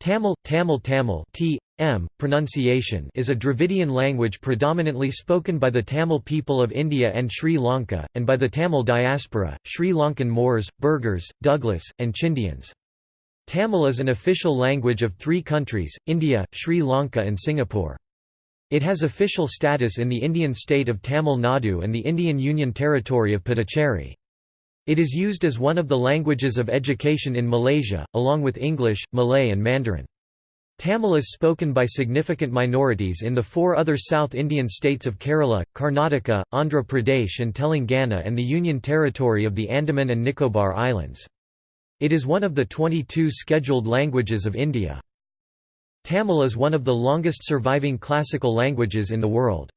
Tamil, Tamil Tamil t. M. pronunciation is a Dravidian language predominantly spoken by the Tamil people of India and Sri Lanka, and by the Tamil diaspora, Sri Lankan Moors, Burghers, Douglas, and Chindians. Tamil is an official language of three countries, India, Sri Lanka and Singapore. It has official status in the Indian state of Tamil Nadu and the Indian Union Territory of Puducherry. It is used as one of the languages of education in Malaysia, along with English, Malay and Mandarin. Tamil is spoken by significant minorities in the four other South Indian states of Kerala, Karnataka, Andhra Pradesh and Telangana and the Union Territory of the Andaman and Nicobar Islands. It is one of the 22 scheduled languages of India. Tamil is one of the longest surviving classical languages in the world.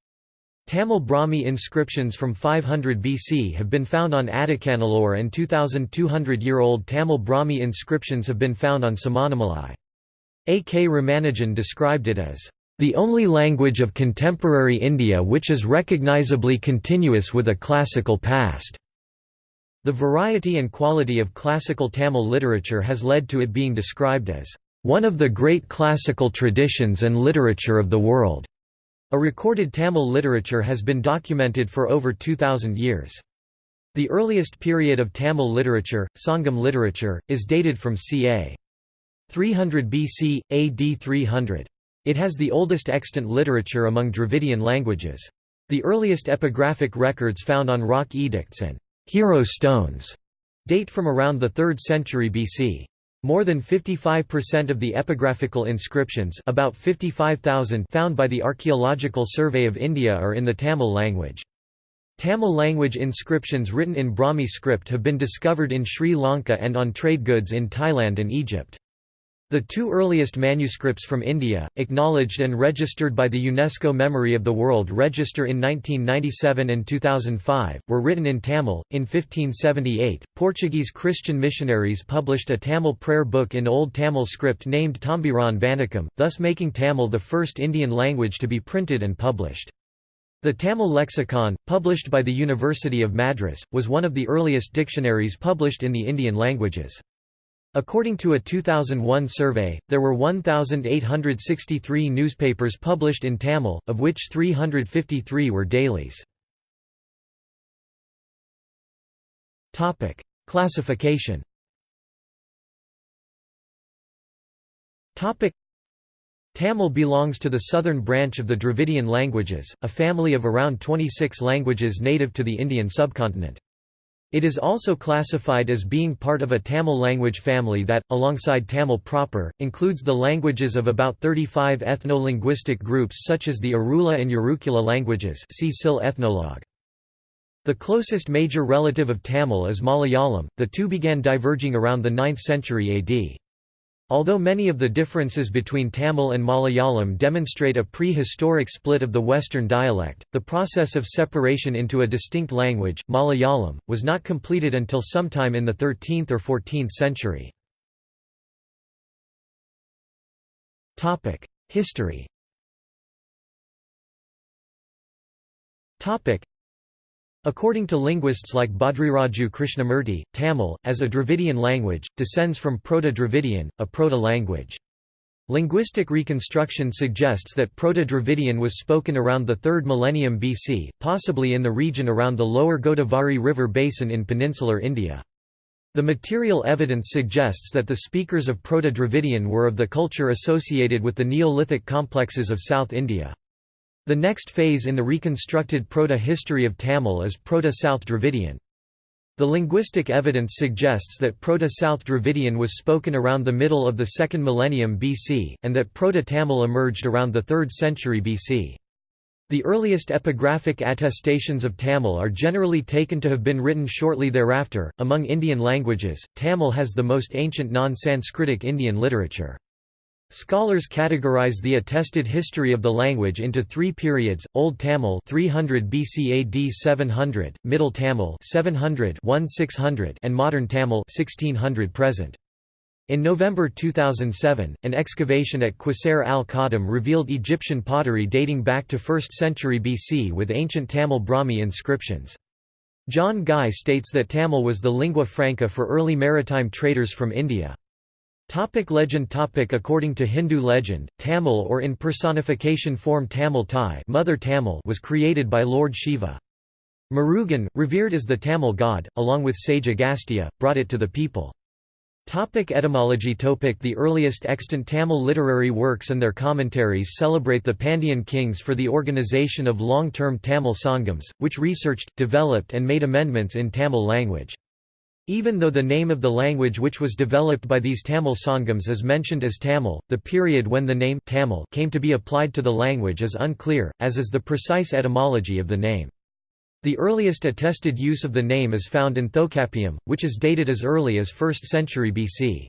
Tamil Brahmi inscriptions from 500 BC have been found on Adichanallur and 2,200-year-old Tamil Brahmi inscriptions have been found on Samanamalai. A. K. Ramanujan described it as, "...the only language of contemporary India which is recognizably continuous with a classical past." The variety and quality of classical Tamil literature has led to it being described as, "...one of the great classical traditions and literature of the world." A recorded Tamil literature has been documented for over 2,000 years. The earliest period of Tamil literature, Sangam literature, is dated from ca. 300 BC, AD 300. It has the oldest extant literature among Dravidian languages. The earliest epigraphic records found on rock edicts and hero stones date from around the 3rd century BC. More than 55% of the epigraphical inscriptions about 55,000 found by the Archaeological Survey of India are in the Tamil language. Tamil language inscriptions written in Brahmi script have been discovered in Sri Lanka and on trade goods in Thailand and Egypt. The two earliest manuscripts from India, acknowledged and registered by the UNESCO Memory of the World Register in 1997 and 2005, were written in Tamil. In 1578, Portuguese Christian missionaries published a Tamil prayer book in Old Tamil script named Tambiran Vanakam, thus making Tamil the first Indian language to be printed and published. The Tamil lexicon, published by the University of Madras, was one of the earliest dictionaries published in the Indian languages. According to a 2001 survey, there were 1,863 newspapers published in Tamil, of which 353 were dailies. Classification Tamil belongs to the southern branch of the Dravidian languages, a family of around 26 languages native to the Indian subcontinent. It is also classified as being part of a Tamil language family that, alongside Tamil proper, includes the languages of about 35 ethno-linguistic groups such as the Irula and Yerukula languages see SIL ethnologue. The closest major relative of Tamil is Malayalam, the two began diverging around the 9th century AD. Although many of the differences between Tamil and Malayalam demonstrate a prehistoric split of the Western dialect, the process of separation into a distinct language, Malayalam, was not completed until sometime in the 13th or 14th century. History According to linguists like Bhadriraju Krishnamurti, Tamil, as a Dravidian language, descends from Proto-Dravidian, a proto-language. Linguistic reconstruction suggests that Proto-Dravidian was spoken around the 3rd millennium BC, possibly in the region around the lower Godavari River basin in peninsular India. The material evidence suggests that the speakers of Proto-Dravidian were of the culture associated with the Neolithic complexes of South India. The next phase in the reconstructed proto-history of Tamil is Proto-South Dravidian. The linguistic evidence suggests that Proto-South Dravidian was spoken around the middle of the second millennium BC, and that Proto-Tamil emerged around the 3rd century BC. The earliest epigraphic attestations of Tamil are generally taken to have been written shortly thereafter. Among Indian languages, Tamil has the most ancient non Sanskritic Indian literature. Scholars categorize the attested history of the language into three periods: Old Tamil 300 BC AD 700, Middle Tamil 700 1600, and Modern Tamil 1600 present. In November 2007, an excavation at Quseir al-Qadim revealed Egyptian pottery dating back to 1st century BC with ancient Tamil Brahmi inscriptions. John Guy states that Tamil was the lingua franca for early maritime traders from India. Topic legend topic According to Hindu legend, Tamil or in personification form Tamil Thai Mother Tamil was created by Lord Shiva. Murugan, revered as the Tamil god, along with sage Agastya, brought it to the people. Topic etymology topic The earliest extant Tamil literary works and their commentaries celebrate the Pandyan kings for the organization of long-term Tamil sangams, which researched, developed and made amendments in Tamil language. Even though the name of the language which was developed by these Tamil sangams is mentioned as Tamil, the period when the name Tamil came to be applied to the language is unclear, as is the precise etymology of the name. The earliest attested use of the name is found in Tolkappiyam, which is dated as early as 1st century BC.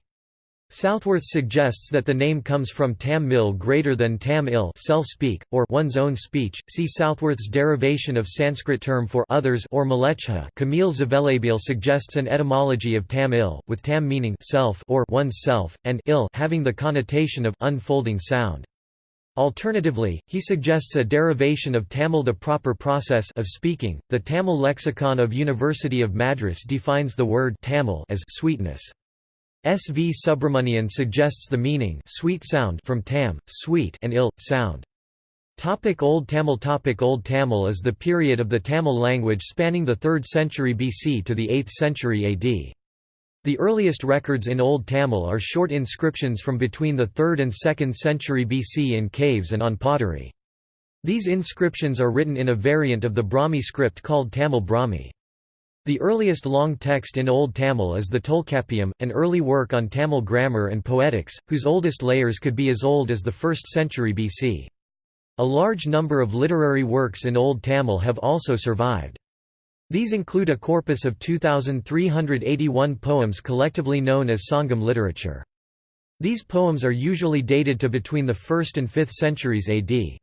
Southworth suggests that the name comes from tam mil greater than tam il self-speak, or one's own speech. See Southworth's derivation of Sanskrit term for others or mleccha. Kamil Zvelebil suggests an etymology of tam il, with tam meaning self or one's self, and il having the connotation of unfolding sound. Alternatively, he suggests a derivation of Tamil the proper process of speaking. The Tamil lexicon of University of Madras defines the word Tamil as sweetness. S. V. Subramanian suggests the meaning sweet sound from tam, sweet and il, sound. Topic Old Tamil Topic Old Tamil is the period of the Tamil language spanning the 3rd century BC to the 8th century AD. The earliest records in Old Tamil are short inscriptions from between the 3rd and 2nd century BC in caves and on pottery. These inscriptions are written in a variant of the Brahmi script called Tamil Brahmi. The earliest long text in Old Tamil is the Tolkappiyam, an early work on Tamil grammar and poetics, whose oldest layers could be as old as the 1st century BC. A large number of literary works in Old Tamil have also survived. These include a corpus of 2,381 poems collectively known as Sangam literature. These poems are usually dated to between the 1st and 5th centuries AD.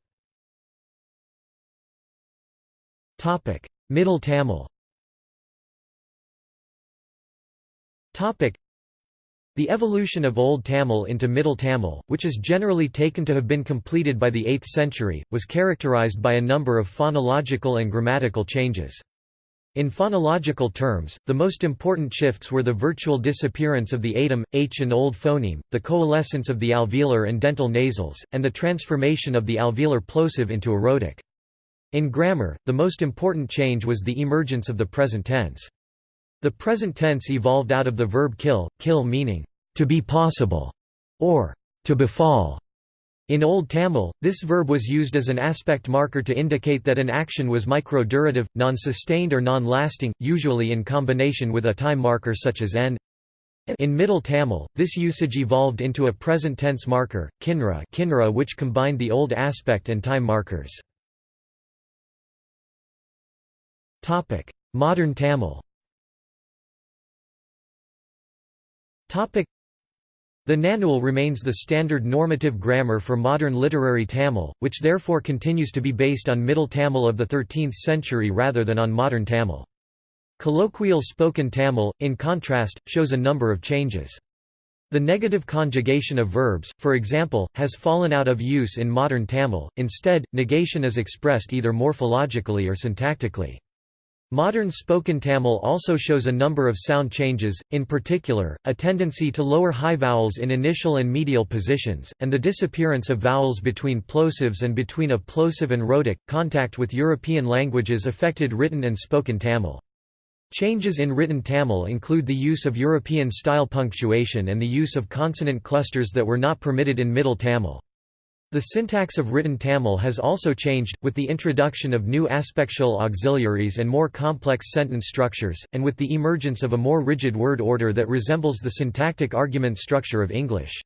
Middle Tamil the evolution of Old Tamil into Middle Tamil, which is generally taken to have been completed by the 8th century, was characterized by a number of phonological and grammatical changes. In phonological terms, the most important shifts were the virtual disappearance of the atom, h and old phoneme, the coalescence of the alveolar and dental nasals, and the transformation of the alveolar plosive into a rhotic. In grammar, the most important change was the emergence of the present tense. The present tense evolved out of the verb kill, kill meaning, to be possible, or to befall, in Old Tamil, this verb was used as an aspect marker to indicate that an action was microdurative, non-sustained or non-lasting, usually in combination with a time marker such as n. In Middle Tamil, this usage evolved into a present tense marker, kinra, kinra which combined the old aspect and time markers. Modern Tamil the Nannul remains the standard normative grammar for modern literary Tamil, which therefore continues to be based on Middle Tamil of the 13th century rather than on modern Tamil. Colloquial spoken Tamil, in contrast, shows a number of changes. The negative conjugation of verbs, for example, has fallen out of use in modern Tamil, instead, negation is expressed either morphologically or syntactically. Modern spoken Tamil also shows a number of sound changes, in particular, a tendency to lower high vowels in initial and medial positions, and the disappearance of vowels between plosives and between a plosive and rhotic. Contact with European languages affected written and spoken Tamil. Changes in written Tamil include the use of European-style punctuation and the use of consonant clusters that were not permitted in Middle Tamil. The syntax of written Tamil has also changed, with the introduction of new aspectual auxiliaries and more complex sentence structures, and with the emergence of a more rigid word order that resembles the syntactic argument structure of English.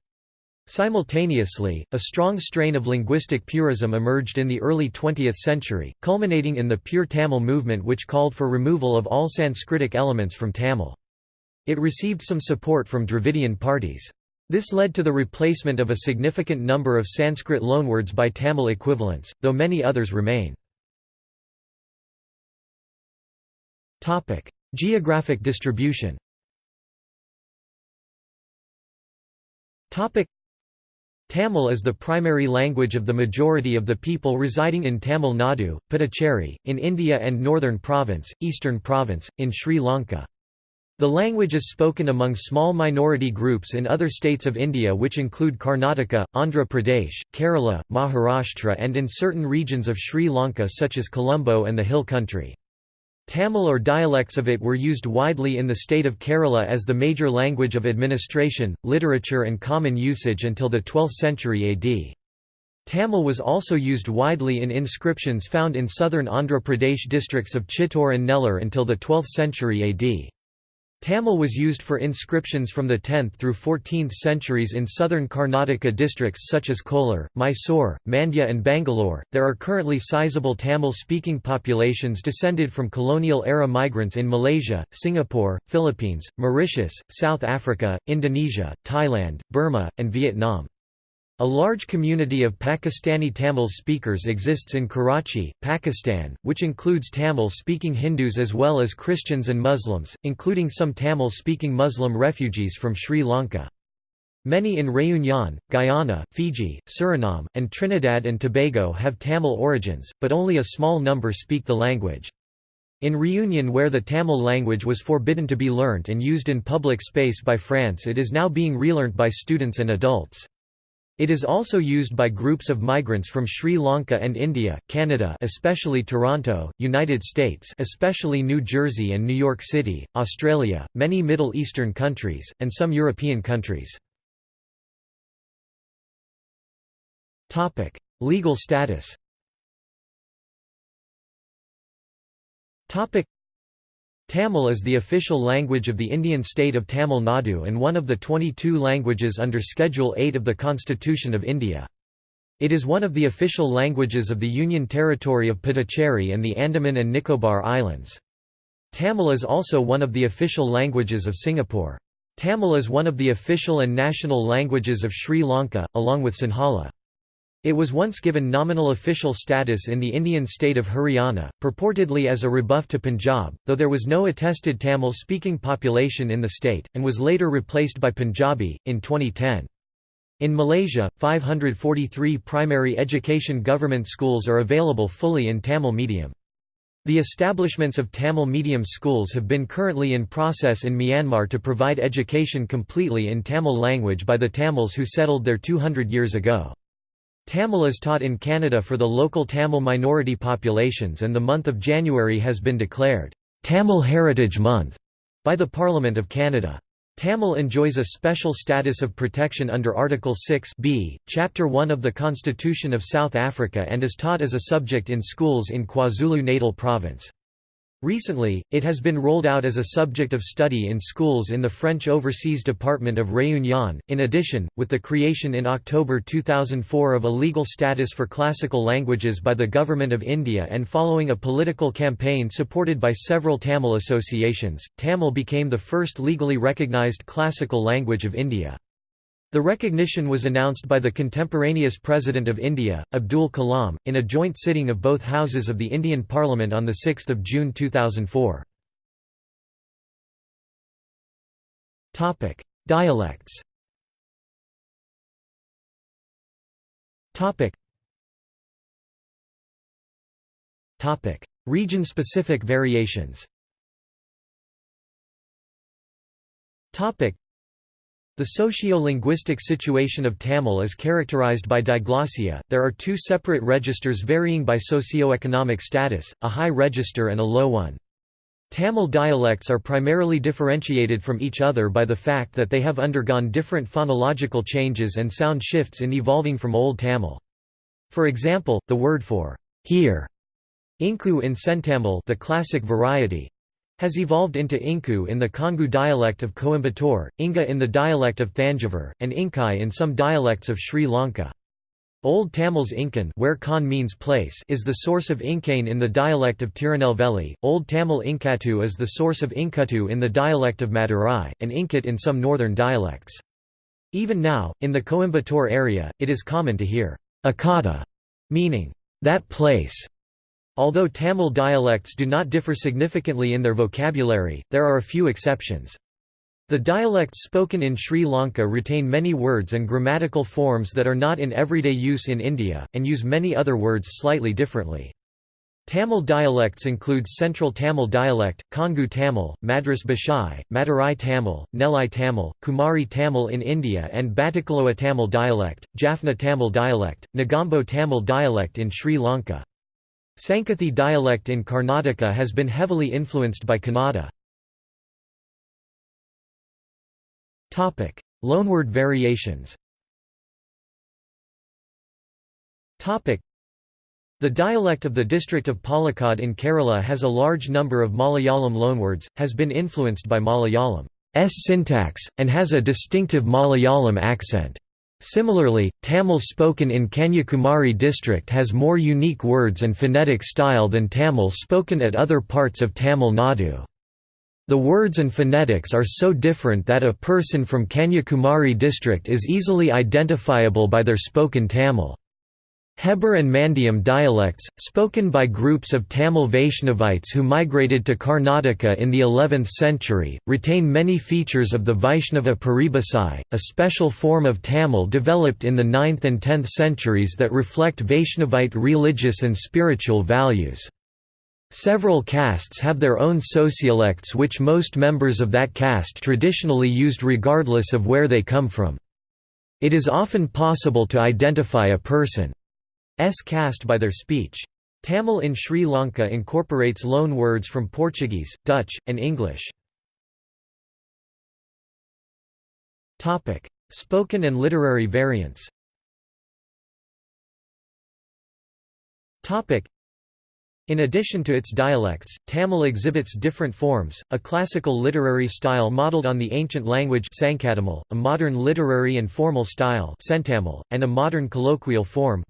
Simultaneously, a strong strain of linguistic purism emerged in the early 20th century, culminating in the Pure Tamil movement which called for removal of all Sanskritic elements from Tamil. It received some support from Dravidian parties. This led to the replacement of a significant number of Sanskrit loanwords by Tamil equivalents, though many others remain. Geographic distribution Tamil is the primary language of the majority of the people residing in Tamil Nadu, Puducherry, in India and Northern Province, Eastern Province, in Sri Lanka. The language is spoken among small minority groups in other states of India which include Karnataka, Andhra Pradesh, Kerala, Maharashtra and in certain regions of Sri Lanka such as Colombo and the Hill country. Tamil or dialects of it were used widely in the state of Kerala as the major language of administration, literature and common usage until the 12th century AD. Tamil was also used widely in inscriptions found in southern Andhra Pradesh districts of Chittoor and Nellore until the 12th century AD. Tamil was used for inscriptions from the 10th through 14th centuries in southern Karnataka districts such as Kolar, Mysore, Mandya, and Bangalore. There are currently sizable Tamil speaking populations descended from colonial era migrants in Malaysia, Singapore, Philippines, Mauritius, South Africa, Indonesia, Thailand, Burma, and Vietnam. A large community of Pakistani Tamil speakers exists in Karachi, Pakistan, which includes Tamil-speaking Hindus as well as Christians and Muslims, including some Tamil-speaking Muslim refugees from Sri Lanka. Many in Réunion, Guyana, Fiji, Suriname, and Trinidad and Tobago have Tamil origins, but only a small number speak the language. In Réunion where the Tamil language was forbidden to be learnt and used in public space by France it is now being relearnt by students and adults. It is also used by groups of migrants from Sri Lanka and India, Canada especially Toronto, United States especially New Jersey and New York City, Australia, many Middle Eastern countries, and some European countries. Legal status Tamil is the official language of the Indian state of Tamil Nadu and one of the 22 languages under Schedule 8 of the Constitution of India. It is one of the official languages of the Union Territory of Puducherry and the Andaman and Nicobar Islands. Tamil is also one of the official languages of Singapore. Tamil is one of the official and national languages of Sri Lanka, along with Sinhala. It was once given nominal official status in the Indian state of Haryana, purportedly as a rebuff to Punjab, though there was no attested Tamil-speaking population in the state, and was later replaced by Punjabi, in 2010. In Malaysia, 543 primary education government schools are available fully in Tamil medium. The establishments of Tamil medium schools have been currently in process in Myanmar to provide education completely in Tamil language by the Tamils who settled there 200 years ago. Tamil is taught in Canada for the local Tamil minority populations and the month of January has been declared, "'Tamil Heritage Month' by the Parliament of Canada. Tamil enjoys a special status of protection under Article 6 B, Chapter 1 of the Constitution of South Africa and is taught as a subject in schools in KwaZulu-Natal Province. Recently, it has been rolled out as a subject of study in schools in the French Overseas Department of Réunion. In addition, with the creation in October 2004 of a legal status for classical languages by the Government of India and following a political campaign supported by several Tamil associations, Tamil became the first legally recognized classical language of India. The recognition was announced by the contemporaneous President of India, Abdul Kalam, in a joint sitting of both houses of the Indian Parliament on 6 June 2004. Dialects Region-specific variations the socio-linguistic situation of Tamil is characterized by diglossia. There are two separate registers varying by socio-economic status, a high register and a low one. Tamil dialects are primarily differentiated from each other by the fact that they have undergone different phonological changes and sound shifts in evolving from Old Tamil. For example, the word for here, inku in Centamil the classic variety, has evolved into Inku in the Kongu dialect of Coimbatore, Inga in the dialect of Thanjavur, and Inkai in some dialects of Sri Lanka. Old Tamil's Inkan where Kan means place is the source of Inkane in the dialect of Tirunelveli, Old Tamil Inkatu is the source of Inkatu in the dialect of Madurai, and Inkit in some northern dialects. Even now, in the Coimbatore area, it is common to hear Akata, meaning that place, Although Tamil dialects do not differ significantly in their vocabulary, there are a few exceptions. The dialects spoken in Sri Lanka retain many words and grammatical forms that are not in everyday use in India, and use many other words slightly differently. Tamil dialects include Central Tamil dialect, Kongu Tamil, Madras Bhashai, Madurai Tamil, Nellai Tamil, Kumari Tamil in India and Batticaloa Tamil dialect, Jaffna Tamil dialect, Negombo Tamil dialect in Sri Lanka. Sankathi dialect in Karnataka has been heavily influenced by Kannada. Loanword variations the dialect of the district of Palakkad in Kerala has a large number of Malayalam loanwords, has been influenced by Malayalam's syntax, and has a distinctive Malayalam accent. Similarly, Tamil spoken in Kanyakumari district has more unique words and phonetic style than Tamil spoken at other parts of Tamil Nadu. The words and phonetics are so different that a person from Kanyakumari district is easily identifiable by their spoken Tamil. Hebbar and Mandyam dialects, spoken by groups of Tamil Vaishnavites who migrated to Karnataka in the 11th century, retain many features of the Vaishnava Paribhasai, a special form of Tamil developed in the 9th and 10th centuries that reflect Vaishnavite religious and spiritual values. Several castes have their own sociolects which most members of that caste traditionally used regardless of where they come from. It is often possible to identify a person S caste by their speech. Tamil in Sri Lanka incorporates loan words from Portuguese, Dutch, and English. Spoken and literary variants in addition to its dialects, Tamil exhibits different forms, a classical literary style modeled on the ancient language a modern literary and formal style and a modern colloquial form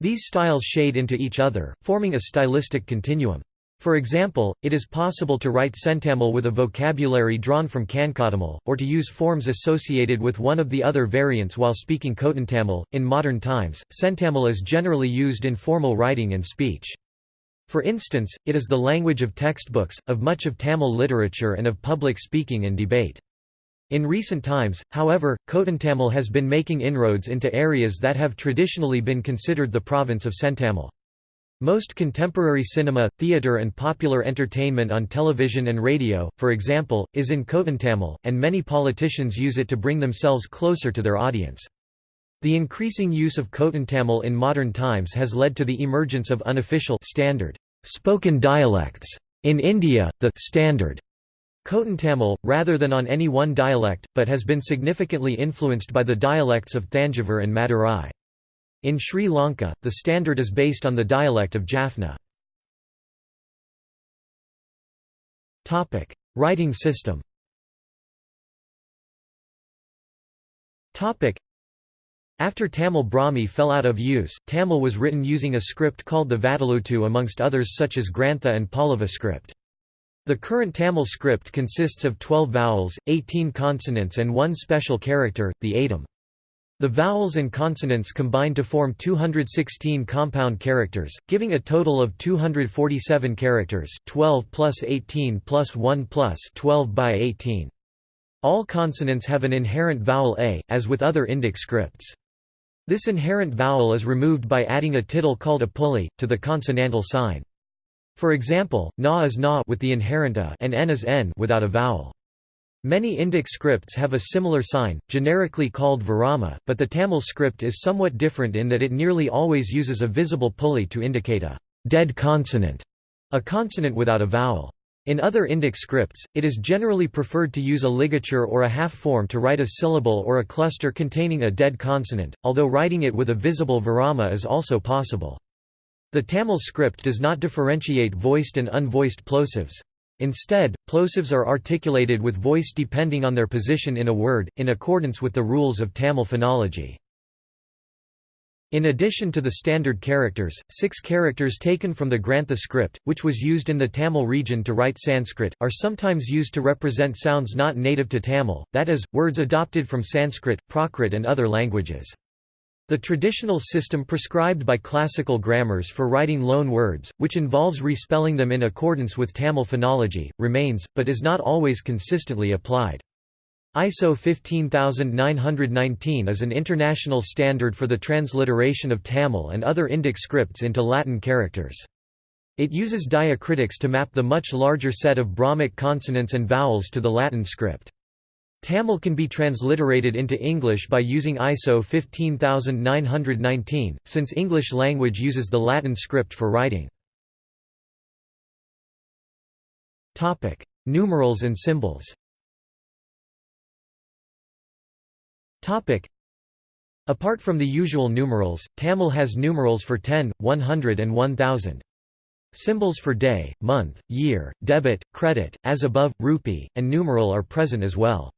These styles shade into each other, forming a stylistic continuum. For example, it is possible to write Centamil with a vocabulary drawn from Kankatamal, or to use forms associated with one of the other variants while speaking Kotantamil. In modern times, Centamil is generally used in formal writing and speech. For instance, it is the language of textbooks, of much of Tamil literature and of public speaking and debate. In recent times, however, Kotantamil has been making inroads into areas that have traditionally been considered the province of Centamil. Most contemporary cinema, theatre and popular entertainment on television and radio, for example, is in Kotantamil, and many politicians use it to bring themselves closer to their audience. The increasing use of Kotantamil in modern times has led to the emergence of unofficial standard spoken dialects. In India, the standard Kotantamil, rather than on any one dialect, but has been significantly influenced by the dialects of Thanjavur and Madurai. In Sri Lanka, the standard is based on the dialect of Jaffna. Writing system after Tamil Brahmi fell out of use, Tamil was written using a script called the Vatteluttu amongst others such as Grantha and Pallava script. The current Tamil script consists of 12 vowels, 18 consonants and one special character, the atom. The vowels and consonants combine to form 216 compound characters, giving a total of 247 characters 12 plus 18 plus 1 plus 12 by 18. All consonants have an inherent vowel a, as with other Indic scripts. This inherent vowel is removed by adding a tittle called a pulli, to the consonantal sign. For example, na is na with the inherent a and n is n without a vowel. Many Indic scripts have a similar sign, generically called virama, but the Tamil script is somewhat different in that it nearly always uses a visible pulli to indicate a dead consonant, a consonant without a vowel. In other Indic scripts, it is generally preferred to use a ligature or a half form to write a syllable or a cluster containing a dead consonant, although writing it with a visible virama is also possible. The Tamil script does not differentiate voiced and unvoiced plosives. Instead, plosives are articulated with voice depending on their position in a word, in accordance with the rules of Tamil phonology. In addition to the standard characters, six characters taken from the Grantha script, which was used in the Tamil region to write Sanskrit, are sometimes used to represent sounds not native to Tamil, that is, words adopted from Sanskrit, Prakrit and other languages. The traditional system prescribed by classical grammars for writing loan words, which involves respelling them in accordance with Tamil phonology, remains, but is not always consistently applied. ISO 15919 is an international standard for the transliteration of Tamil and other Indic scripts into Latin characters. It uses diacritics to map the much larger set of Brahmic consonants and vowels to the Latin script. Tamil can be transliterated into English by using ISO 15919, since English language uses the Latin script for writing. Numerals and symbols Apart from the usual numerals, Tamil has numerals for 10, 100 and 1000. Symbols for day, month, year, debit, credit, as above, rupee, and numeral are present as well.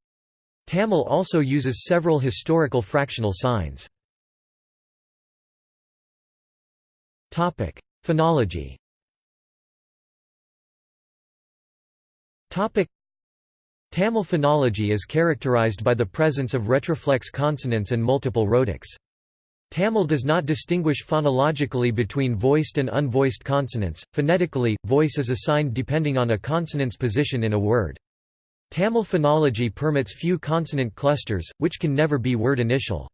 Tamil also uses several historical fractional signs. Phonology Tamil phonology is characterized by the presence of retroflex consonants and multiple rhotics. Tamil does not distinguish phonologically between voiced and unvoiced consonants. Phonetically, voice is assigned depending on a consonant's position in a word. Tamil phonology permits few consonant clusters, which can never be word initial.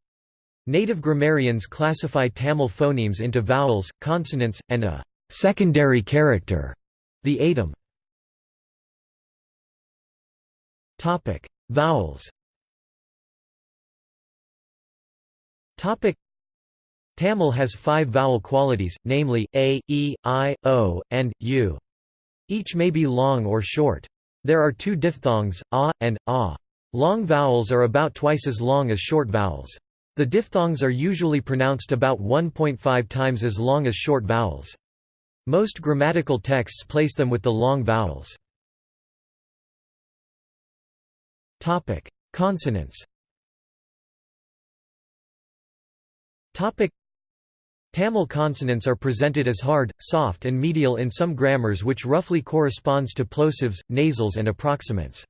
Native grammarians classify Tamil phonemes into vowels, consonants, and a secondary character, the atom. Topic: Vowels. Topic: Tamil has five vowel qualities, namely a, e, i, o, and u. Each may be long or short. There are two diphthongs, a, and a. Long vowels are about twice as long as short vowels. The diphthongs are usually pronounced about 1.5 times as long as short vowels. Most grammatical texts place them with the long vowels. Consonants. Tamil consonants are presented as hard, soft and medial in some grammars which roughly corresponds to plosives, nasals and approximants.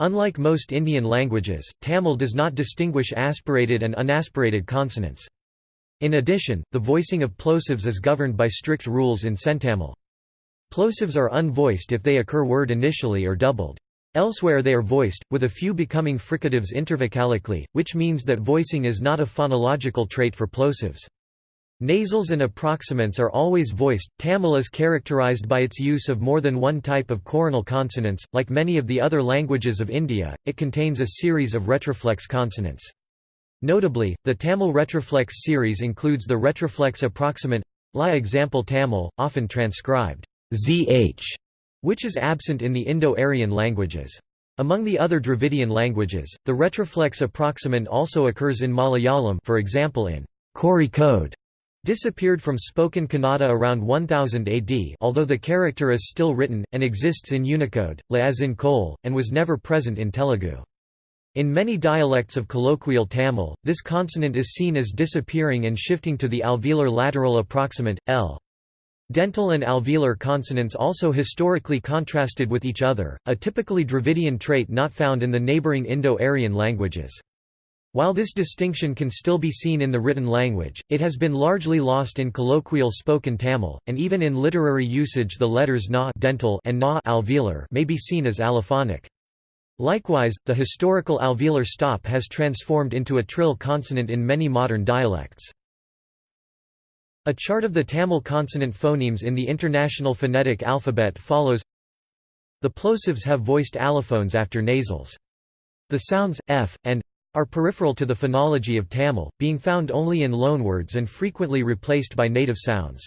Unlike most Indian languages, Tamil does not distinguish aspirated and unaspirated consonants. In addition, the voicing of plosives is governed by strict rules in centamil. Plosives are unvoiced if they occur word initially or doubled. Elsewhere they are voiced, with a few becoming fricatives intervocalically, which means that voicing is not a phonological trait for plosives. Nasals and approximants are always voiced. Tamil is characterized by its use of more than one type of coronal consonants. Like many of the other languages of India, it contains a series of retroflex consonants. Notably, the Tamil retroflex series includes the retroflex approximant la example Tamil, often transcribed zh which is absent in the Indo-Aryan languages. Among the other Dravidian languages, the retroflex approximant also occurs in Malayalam for example in Kozhikode, disappeared from spoken Kannada around 1000 AD although the character is still written, and exists in Unicode, la as in Kol, and was never present in Telugu. In many dialects of colloquial Tamil, this consonant is seen as disappearing and shifting to the alveolar lateral approximant, l. Dental and alveolar consonants also historically contrasted with each other, a typically Dravidian trait not found in the neighboring Indo-Aryan languages. While this distinction can still be seen in the written language, it has been largely lost in colloquial spoken Tamil, and even in literary usage the letters na dental and na alveolar may be seen as allophonic. Likewise, the historical alveolar stop has transformed into a trill consonant in many modern dialects. A chart of the Tamil consonant phonemes in the International Phonetic Alphabet follows The plosives have voiced allophones after nasals. The sounds, f, and are peripheral to the phonology of Tamil, being found only in loanwords and frequently replaced by native sounds.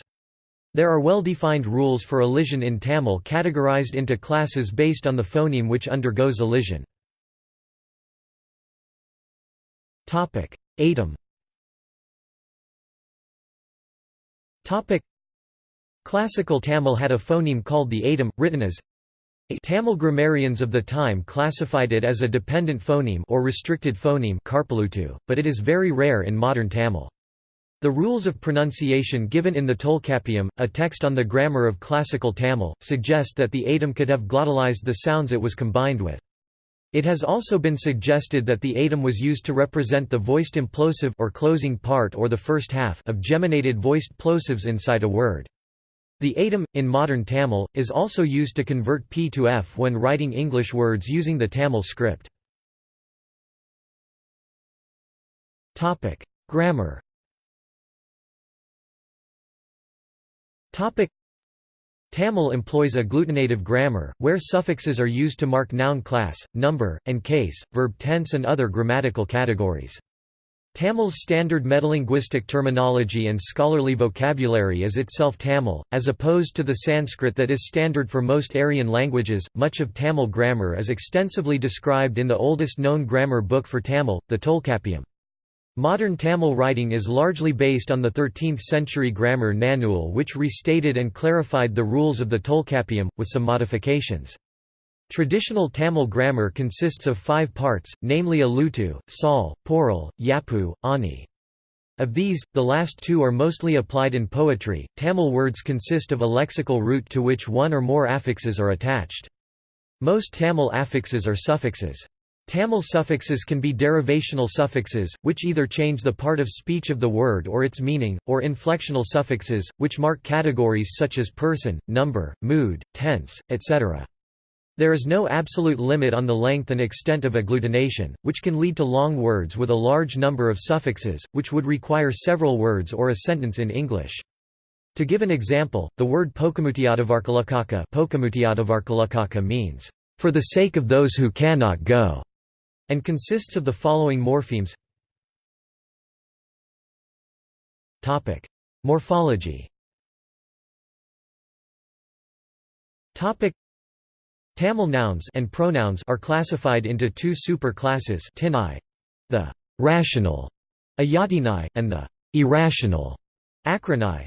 There are well-defined rules for elision in Tamil categorized into classes based on the phoneme which undergoes elision. Topic. Classical Tamil had a phoneme called the atom, written as Tamil grammarians of the time classified it as a dependent phoneme or restricted phoneme but it is very rare in modern Tamil. The rules of pronunciation given in the Tolkappiyam, a text on the grammar of classical Tamil, suggest that the atom could have glottalized the sounds it was combined with. It has also been suggested that the atom was used to represent the voiced implosive or closing part or the first half of geminated voiced plosives inside a word. The atom, in modern Tamil, is also used to convert P to F when writing English words using the Tamil script. Grammar Tamil employs agglutinative grammar, where suffixes are used to mark noun class, number, and case, verb tense and other grammatical categories. Tamil's standard metalinguistic terminology and scholarly vocabulary is itself Tamil, as opposed to the Sanskrit that is standard for most Aryan languages. Much of Tamil grammar is extensively described in the oldest known grammar book for Tamil, the Tolkappiyam. Modern Tamil writing is largely based on the 13th-century grammar Nannul which restated and clarified the rules of the Tolkappiyam, with some modifications. Traditional Tamil grammar consists of five parts, namely Alutu, Sal, Poral, Yapu, Ani. Of these, the last two are mostly applied in poetry. Tamil words consist of a lexical root to which one or more affixes are attached. Most Tamil affixes are suffixes. Tamil suffixes can be derivational suffixes, which either change the part of speech of the word or its meaning, or inflectional suffixes, which mark categories such as person, number, mood, tense, etc. There is no absolute limit on the length and extent of agglutination, which can lead to long words with a large number of suffixes, which would require several words or a sentence in English. To give an example, the word Pokamutiadavarkalakaka means, "...for the sake of those who cannot go", and consists of the following morphemes. Morphology Tamil nouns and pronouns are classified into two super-classes the rational ayatinai, and the irrational akranai,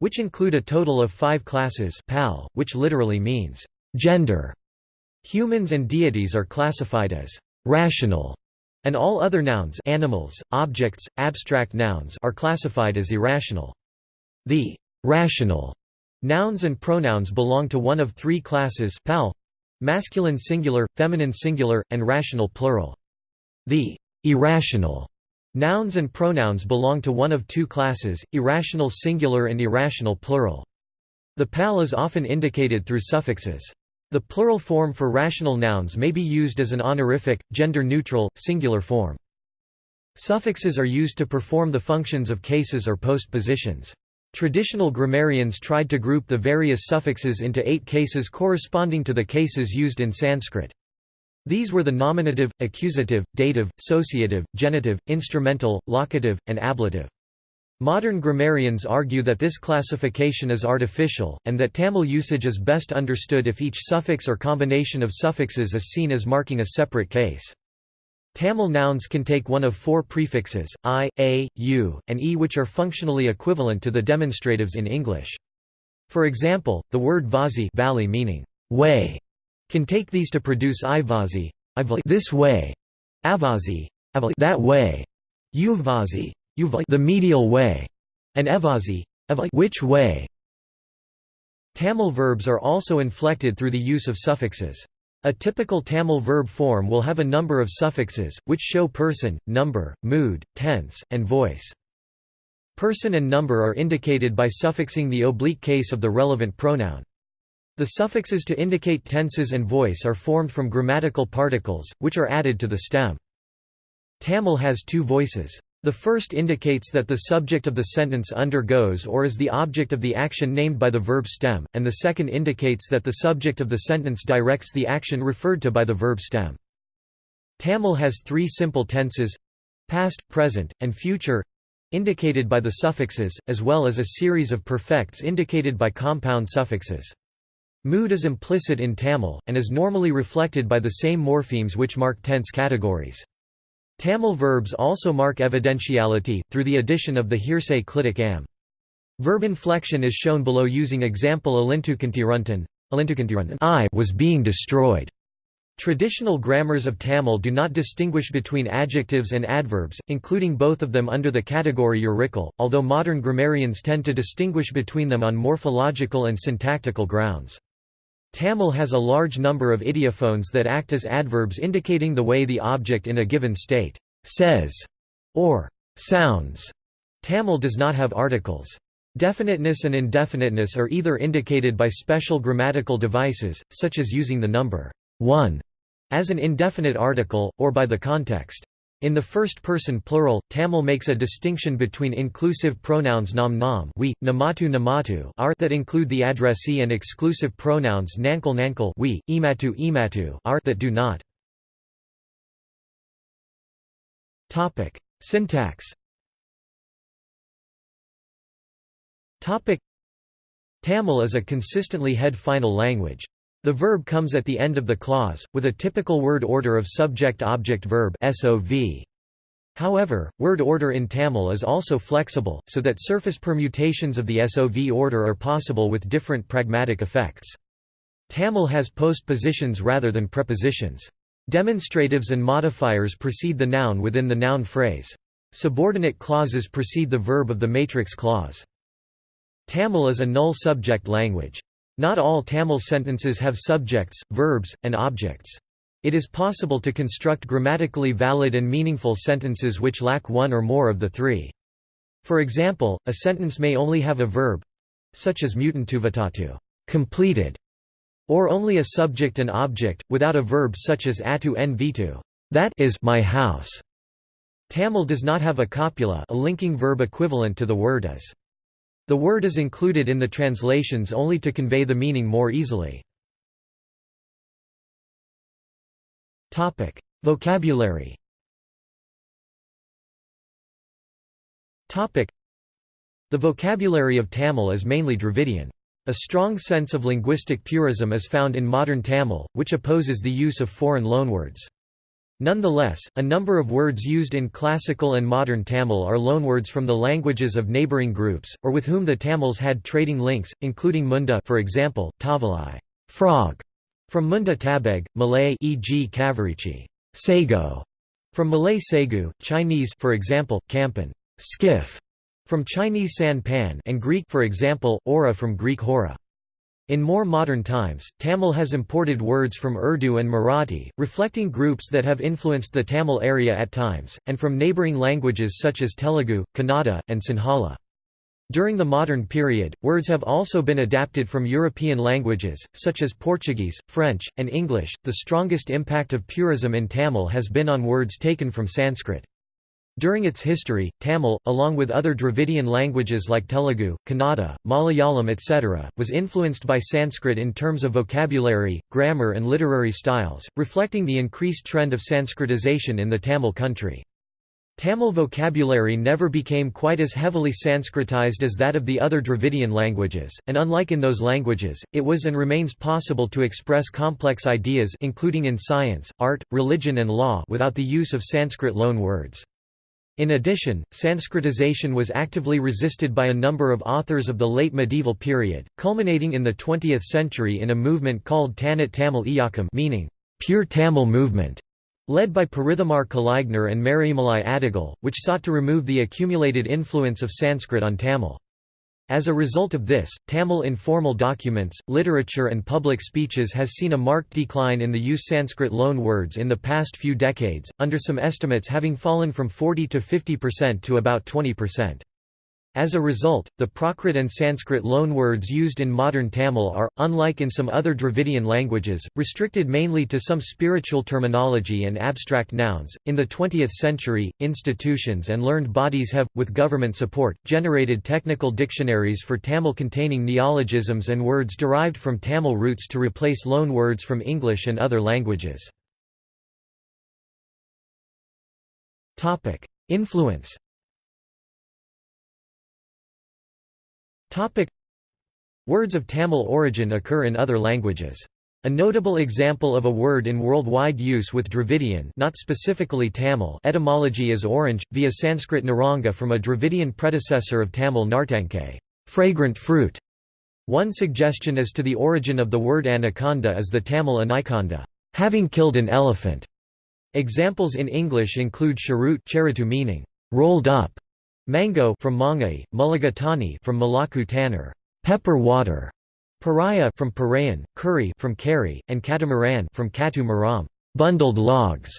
which include a total of five classes pal, which literally means gender. Humans and deities are classified as rational, and all other nouns animals, objects, abstract nouns are classified as irrational. The rational nouns and pronouns belong to one of three classes pal, masculine singular, feminine singular, and rational plural. The irrational nouns and pronouns belong to one of two classes, irrational singular and irrational plural. The pal is often indicated through suffixes. The plural form for rational nouns may be used as an honorific, gender-neutral, singular form. Suffixes are used to perform the functions of cases or postpositions. Traditional grammarians tried to group the various suffixes into eight cases corresponding to the cases used in Sanskrit. These were the nominative, accusative, dative, associative, genitive, instrumental, locative, and ablative. Modern grammarians argue that this classification is artificial, and that Tamil usage is best understood if each suffix or combination of suffixes is seen as marking a separate case. Tamil nouns can take one of four prefixes, i, a, u, and e which are functionally equivalent to the demonstratives in English. For example, the word vasi valley meaning way can take these to produce i vazi this way, avazi that way, uvazi the medial way, and evazi which way. Tamil verbs are also inflected through the use of suffixes. A typical Tamil verb form will have a number of suffixes, which show person, number, mood, tense, and voice. Person and number are indicated by suffixing the oblique case of the relevant pronoun. The suffixes to indicate tenses and voice are formed from grammatical particles, which are added to the stem. Tamil has two voices. The first indicates that the subject of the sentence undergoes or is the object of the action named by the verb stem, and the second indicates that the subject of the sentence directs the action referred to by the verb stem. Tamil has three simple tenses past, present, and future indicated by the suffixes, as well as a series of perfects indicated by compound suffixes. Mood is implicit in Tamil, and is normally reflected by the same morphemes which mark tense categories. Tamil verbs also mark evidentiality, through the addition of the hearsay clitic am. Verb inflection is shown below using example alintukantiruntan I was being destroyed. Traditional grammars of Tamil do not distinguish between adjectives and adverbs, including both of them under the category eurical, although modern grammarians tend to distinguish between them on morphological and syntactical grounds. Tamil has a large number of ideophones that act as adverbs indicating the way the object in a given state says or sounds. Tamil does not have articles. Definiteness and indefiniteness are either indicated by special grammatical devices, such as using the number 1 as an indefinite article, or by the context In the first person plural, Tamil makes a distinction between inclusive pronouns nam nam we, namatu namatu are that include the addressee and exclusive pronouns nankal nankal we, imatu imatu are that do not. Topic: Syntax. Topic: Tamil is a consistently head-final language. The verb comes at the end of the clause, with a typical word order of subject-object-verb However, word order in Tamil is also flexible, so that surface permutations of the SOV order are possible with different pragmatic effects. Tamil has postpositions rather than prepositions. Demonstratives and modifiers precede the noun within the noun phrase. Subordinate clauses precede the verb of the matrix clause. Tamil is a null subject language. Not all Tamil sentences have subjects, verbs, and objects. It is possible to construct grammatically valid and meaningful sentences which lack one or more of the three. For example, a sentence may only have a verb—such as mutantuvatatu completed", or only a subject and object, without a verb such as atu en vitu that is my house". Tamil does not have a copula a linking verb equivalent to the word as. The word is included in the translations only to convey the meaning more easily. Vocabulary The vocabulary of Tamil is mainly Dravidian. A strong sense of linguistic purism is found in modern Tamil, which opposes the use of foreign loanwords. Nonetheless, a number of words used in classical and modern Tamil are loanwords from the languages of neighbouring groups, or with whom the Tamils had trading links, including munda for example, tavalai frog", from Munda Tabeg, Malay e.g. Kavarichi sago", from Malay Segu, Chinese for example, Kampan skiff", from Chinese san pan and Greek for example, ora from Greek hora. In more modern times, Tamil has imported words from Urdu and Marathi, reflecting groups that have influenced the Tamil area at times, and from neighbouring languages such as Telugu, Kannada, and Sinhala. During the modern period, words have also been adapted from European languages, such as Portuguese, French, and English. The strongest impact of purism in Tamil has been on words taken from Sanskrit. During its history, Tamil, along with other Dravidian languages like Telugu, Kannada, Malayalam etc., was influenced by Sanskrit in terms of vocabulary, grammar and literary styles, reflecting the increased trend of Sanskritization in the Tamil country. Tamil vocabulary never became quite as heavily Sanskritized as that of the other Dravidian languages, and unlike in those languages, it was and remains possible to express complex ideas including in science, art, religion and law without the use of Sanskrit loan words. In addition, Sanskritization was actively resisted by a number of authors of the late medieval period, culminating in the 20th century in a movement called Tanat Tamil Iyakam meaning, pure Tamil movement, led by Parithimar Kalaignar and Maraimalai Adigal, which sought to remove the accumulated influence of Sanskrit on Tamil. As a result of this, Tamil informal documents, literature and public speeches has seen a marked decline in the use Sanskrit loan words in the past few decades, under some estimates having fallen from 40 to 50% to about 20%. As a result, the Prakrit and Sanskrit loanwords used in modern Tamil are, unlike in some other Dravidian languages, restricted mainly to some spiritual terminology and abstract nouns. In the 20th century, institutions and learned bodies have, with government support, generated technical dictionaries for Tamil containing neologisms and words derived from Tamil roots to replace loanwords from English and other languages. Influence Topic Words of Tamil origin occur in other languages. A notable example of a word in worldwide use with Dravidian not specifically Tamil etymology is orange, via Sanskrit naranga from a Dravidian predecessor of Tamil nartanke fragrant fruit". One suggestion as to the origin of the word anaconda is the Tamil anaconda having killed an elephant". Examples in English include charut meaning rolled up, Mango from Mangai, Mulligatawny from Milaku Tannir, pepper water, Pariah from Parayan, curry from Kari, and Catamaran from Katu Maram, bundled logs,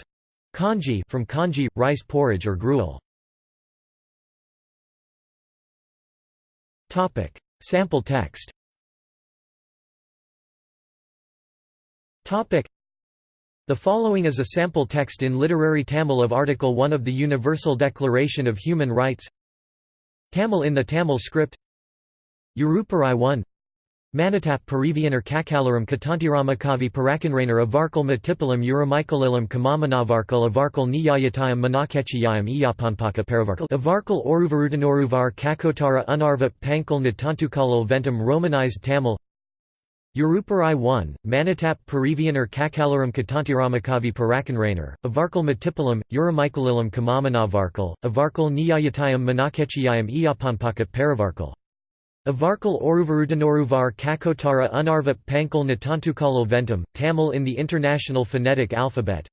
Congee from Kanji, rice porridge or gruel. Topic: Sample text. Topic: The following is a sample text in literary Tamil of Article 1 of the Universal Declaration of Human Rights Tamil in the Tamil script. Uruparai 1 Manatap Pariviyanar Kakalaram Katantiramakavi Parakanrainer Avarkal Matipalam Uramikalilam Kamamanavarkal Avarkal Niyayatayam Manakechiyayam Iyapanpaka Paravarkal Avarkal Oruvarutanoruvar Kakotara Unarva Pankal Natantukalal Ventum Romanized Tamil Uruparai 1, Manatap Pariviyanar Kakalaram Katantiramakavi Parakanrainer, Avarkal Matipalam, Uramikalilam Kamamanavarkal, Avarkal Niyayatayam Manakechiyayam Iyapanpaka Paravarkal. Avarkal Oruvarutanoruvar Kakotara Unarva Pankal Natantukalal Ventum, Tamil in the International Phonetic Alphabet.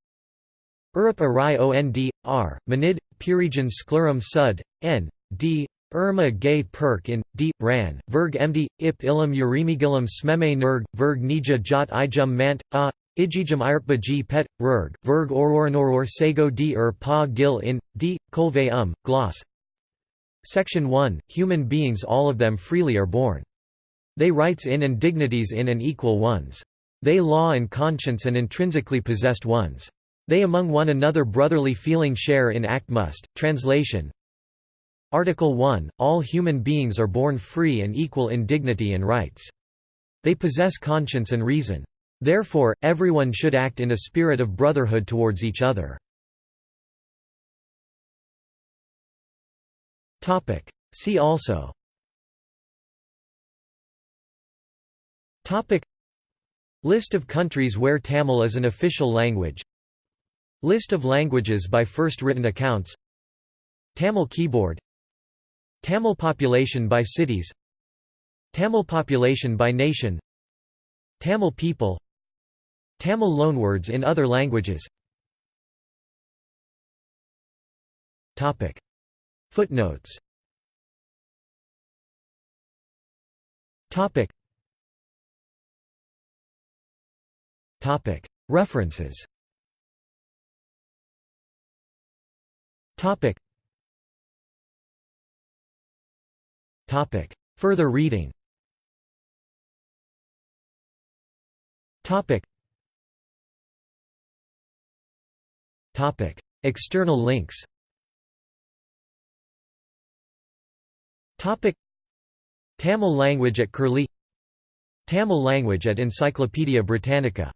Urup Arai Ond, R, Manid, Purijan Sklurum Sud, N, D, Irma Gay Perk in, D, Ran, Verg Md, Ip Ilam Urimigilam Smeme Nerg, Verg Nija Jot Ijum Mant, A, Ijijum Irpa G Pet, Rurg, Verg Ororanoror Sego D Ur Pa Gil in, D, Kolve Um, Gloss Section 1, Human beings all of them freely are born. They rights in and dignities in and equal ones. They law and conscience and intrinsically possessed ones. They among one another brotherly feeling share in act must. Translation Article 1, All human beings are born free and equal in dignity and rights. They possess conscience and reason. Therefore, everyone should act in a spirit of brotherhood towards each other. See also. List of countries where Tamil is an official language List of languages by first written accounts Tamil keyboard Tamil population by cities Tamil population by nation Tamil people Tamil loanwords in other languages. Footnotes. References Topic. Further reading. Topic. Topic. External links. Topic. Tamil language at Curlie. Tamil language at Encyclopaedia Britannica